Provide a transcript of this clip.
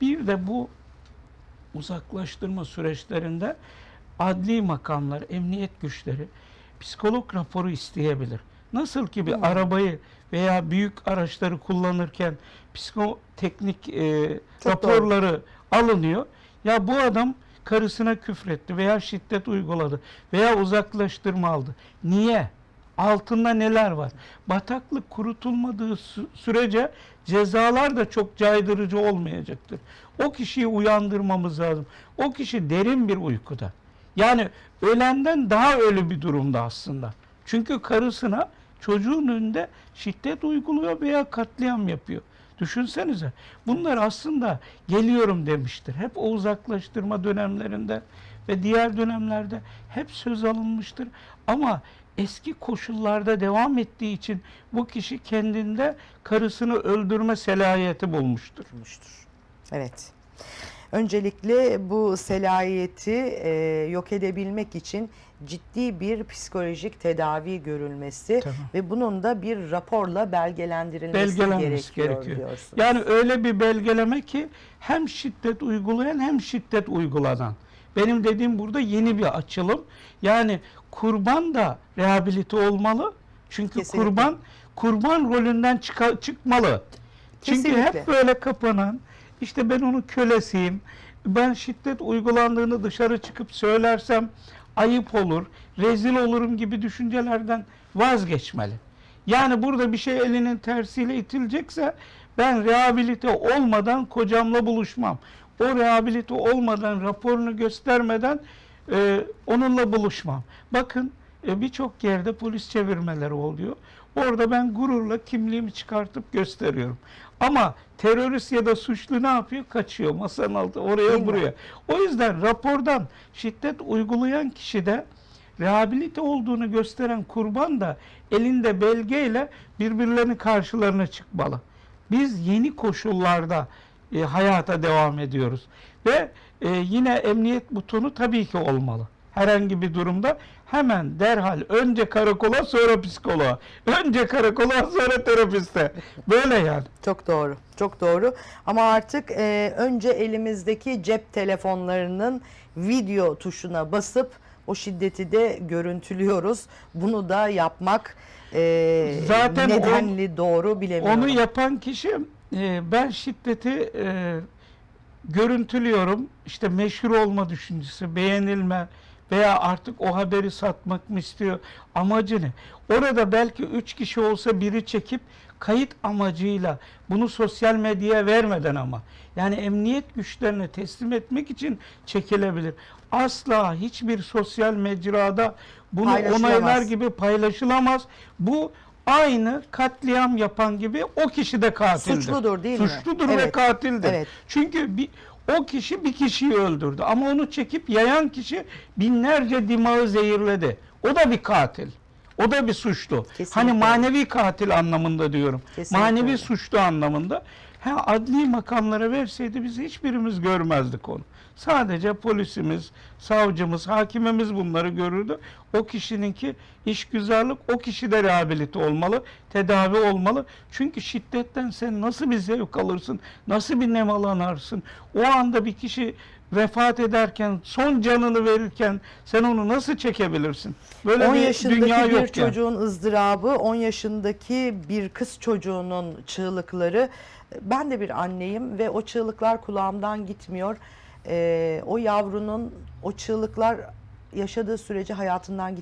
Bir de bu uzaklaştırma süreçlerinde adli makamlar, emniyet güçleri psikolog raporu isteyebilir. Nasıl ki bir Hmm. arabayı veya büyük araçları kullanırken psikoteknik e, Çok raporları alınıyor. Ya bu adam karısına küfretti veya şiddet uyguladı veya uzaklaştırma aldı. Niye? Altında neler var? Bataklık kurutulmadığı sü- sürece cezalar da çok caydırıcı olmayacaktır. O kişiyi uyandırmamız lazım. O kişi derin bir uykuda. Yani ölenden daha ölü bir durumda aslında. Çünkü karısına çocuğun önünde şiddet uyguluyor veya katliam yapıyor. Düşünsenize. Bunlar aslında geliyorum demiştir. Hep o uzaklaştırma dönemlerinde ve diğer dönemlerde hep söz alınmıştır. Ama eski koşullarda devam ettiği için bu kişi kendinde karısını öldürme selahiyeti bulmuştur. olmuştur. Evet. Öncelikle bu selayeti e, yok edebilmek için ciddi bir psikolojik tedavi görülmesi Tamam. ve bunun da bir raporla belgelendirilmesi gerekiyor, gerekiyor. diyorsunuz. Yani öyle bir belgeleme ki hem şiddet uygulayan hem şiddet uygulanan. Benim dediğim burada yeni bir açılım. Yani kurban da rehabilite olmalı. Çünkü Kesinlikle. kurban kurban rolünden çıka- çıkmalı. Çünkü Kesinlikle. hep böyle kapanan, işte ben onun kölesiyim, ben şiddet uygulandığını dışarı çıkıp söylersem ayıp olur, rezil olurum gibi düşüncelerden vazgeçmeli. Yani burada bir şey elinin tersiyle itilecekse ben rehabilite olmadan kocamla buluşmam. O rehabilite olmadan, raporunu göstermeden e, onunla buluşmam. Bakın e, birçok yerde polis çevirmeleri oluyor. Orada ben gururla kimliğimi çıkartıp gösteriyorum. Ama terörist ya da suçlu ne yapıyor? Kaçıyor masanın altı Değil oraya mi? buraya. O yüzden rapordan şiddet uygulayan kişi de rehabilite olduğunu gösteren kurban da elinde belgeyle birbirlerinin karşılarına çıkmalı. Biz yeni koşullarda e, hayata devam ediyoruz. Ve e, yine emniyet butonu tabii ki olmalı. Herhangi bir durumda hemen derhal önce karakola sonra psikoloğa. Önce karakola sonra terapiste. Böyle yani. Çok doğru, çok doğru. Ama artık e, önce elimizdeki cep telefonlarının video tuşuna basıp o şiddeti de görüntülüyoruz. Bunu da yapmak e, Zaten nedenli doğru bilemiyorum. Onu yapan kişi e, ben şiddeti e, görüntülüyorum. İşte meşhur olma düşüncesi, beğenilme veya artık o haberi satmak mı istiyor? Amacı ne? Orada belki üç kişi olsa biri çekip kayıt amacıyla bunu sosyal medyaya vermeden ama yani emniyet güçlerine teslim etmek için çekilebilir. Asla hiçbir sosyal mecrada bunu onaylar gibi paylaşılamaz. Bu aynı katliam yapan gibi o kişi de katildir. Suçludur değil mi? Suçludur ve Evet. katildir. Evet. Çünkü bir, o kişi bir kişiyi öldürdü ama onu çekip yayan kişi binlerce dimağı zehirledi. O da bir katil. O da bir suçlu. Kesinlikle. Hani manevi katil anlamında diyorum. Kesinlikle manevi suçlu anlamında. Ha, adli makamlara verseydi biz hiçbirimiz görmezdik onu. Sadece polisimiz, savcımız, hakimimiz bunları görürdü. O kişininki işgüzarlık, o kişi de rehabilite olmalı, tedavi olmalı. Çünkü şiddetten sen nasıl bir zevk alırsın, nasıl bir nemalanarsın? O anda bir kişi vefat ederken, son canını verirken sen onu nasıl çekebilirsin? Böyle 10 bir yaşındaki dünya bir yok yani. çocuğun ızdırabı, 10 yaşındaki bir kız çocuğunun çığlıkları. Ben de bir anneyim ve o çığlıklar kulağımdan gitmiyor. Ee, o yavrunun o çığlıklar yaşadığı sürece hayatından gitmiyor.